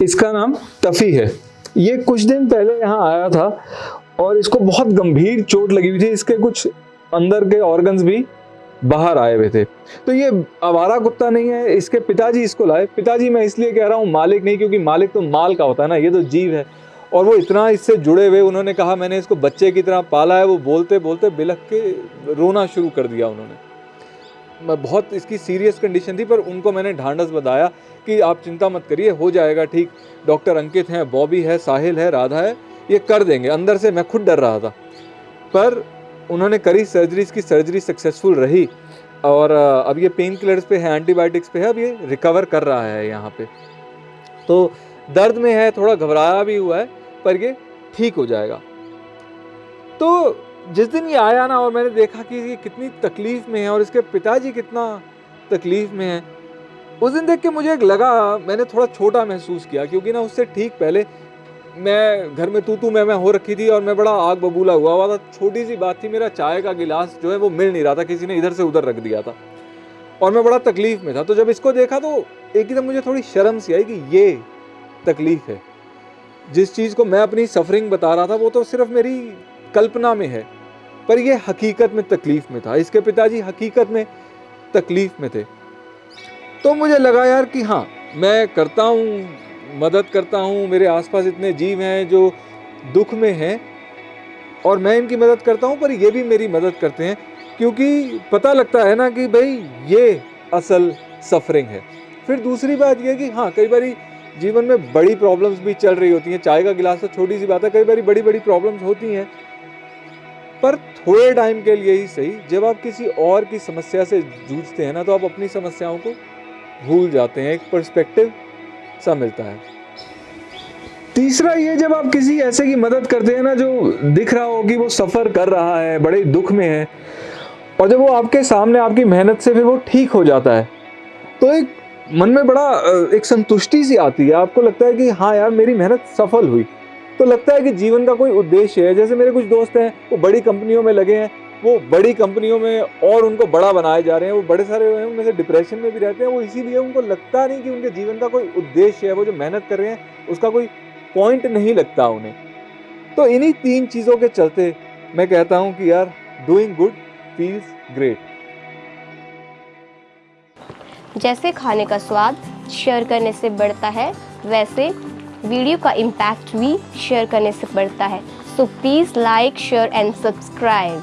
इसका नाम तफ़ी है। ये कुछ दिन पहले यहाँ आया था और इसको बहुत गंभीर चोट लगी हुई थी। इसके कुछ अंदर के ऑर्गन्स भी बाहर आए हुए थे। तो ये आवारा कुत्ता नहीं है, इसके पिताजी इसको लाए। पिताजी मैं इसलिए कह रहा हूँ मालिक नहीं, क्योंकि मालिक तो माल का होता है ना, ये तो जीव है। और वो इतना इससे जुड़े हुए, उन्होंने कहा, मैंने इसको बच्चे की तरह पाला है। वो बोलते बोलते बिलख के रोना शुरू कर दिया उन्होंने। बहुत इसकी सीरियस कंडीशन थी, पर उनको मैंने ढांढस बताया कि आप चिंता मत करिए, हो जाएगा ठीक। डॉक्टर अंकित हैं, बॉबी है, साहिल है, राधा है, ये कर देंगे। अंदर से मैं खुद डर रहा था। पर उन्होंने करी सर्जरी इसकी सर्जरी सक्सेसफुल रही। और, अब ये पेन किलर्स पे है एंटीबायोटिक्स पे है, अब ये रिकवर कर रहा है यहाँ पे। तो दर्द में है, थोड़ा घबराया भी हुआ है, पर ये ठीक हो जाएगा। तो जिस दिन ये आया ना और मैंने देखा कि ये कितनी तकलीफ़ में है और इसके पिताजी कितना तकलीफ़ में है, उस दिन देख के मुझे एक लगा, मैंने थोड़ा छोटा महसूस किया क्योंकि ना उससे ठीक पहले मैं घर में तू तू मैं मैं हो रखी थी और मैं बड़ा आग बबूला हुआ हुआ था। छोटी सी बात थी, मेरा चाय का गिलास जो है वो मिल नहीं रहा था, किसी ने इधर से उधर रख दिया था और मैं बड़ा तकलीफ़ में था। तो जब इसको देखा तो एक ही मुझे थोड़ी शर्म सी आई कि ये तकलीफ़ है। जिस चीज़ को मैं अपनी सफरिंग बता रहा था वो तो सिर्फ़ मेरी कल्पना में है। पर ये हकीकत में तकलीफ़ में था। इसके पिताजी हकीकत में तकलीफ़ में थे। तो मुझे लगा यार कि हाँ मैं करता हूँ, मदद करता हूँ, मेरे आसपास इतने जीव हैं जो दुख में हैं और मैं इनकी मदद करता हूँ, पर ये भी मेरी मदद करते हैं, क्योंकि पता लगता है ना कि भाई, ये असल सफरिंग है। फिर दूसरी बात यह कि हाँ कई बार जीवन में बड़ी प्रॉब्लम्स भी चल रही होती हैं। चाय का गिलास तो छोटी सी बात है, कई बार बड़ी बड़ी प्रॉब्लम्स होती हैं। पर थोड़े टाइम के लिए ही सही। जब आप किसी और की समस्या से जूझते हैं ना तो आप अपनी समस्याओं को भूल जाते हैं। एक पर्सपेक्टिव सा मिलता है। तीसरा ये, जब आप किसी ऐसे की मदद करते हैं ना, जो दिख रहा हो कि वो सफ़र कर रहा है, बड़े दुख में है, और जब वो आपके सामने आपकी मेहनत से फिर वो ठीक हो जाता है तो एक मन में बड़ा एक संतुष्टि सी आती है। आपको लगता है कि हाँ यार, मेरी मेहनत सफल हुई। तो लगता है कि जीवन का कोई उद्देश्य है। जैसे मेरे कुछ दोस्त हैं, वो बड़ी कंपनियों में लगे हैं, वो बड़ी कंपनियों में और उनको बड़ा बनाए जा रहे हैं, वो बड़े सारे हैं, उनमें से डिप्रेशन में भी रहते हैं, वो इसीलिए उनको लगता नहीं कि उनके जीवन का कोई उद्देश्य है, वो जो मेहनत कर रहे हैं, उसका कोई पॉइंट नहीं लगता उन्हें। तो इन्हीं तीन चीज़ों के चलते मैं कहता हूँ कि यार डूइंग गुड फील्स ग्रेट जैसे खाने का स्वाद शेयर करने से बढ़ता है, वैसे वीडियो का इम्पैक्ट भी शेयर करने से बढ़ता है। So please like share and subscribe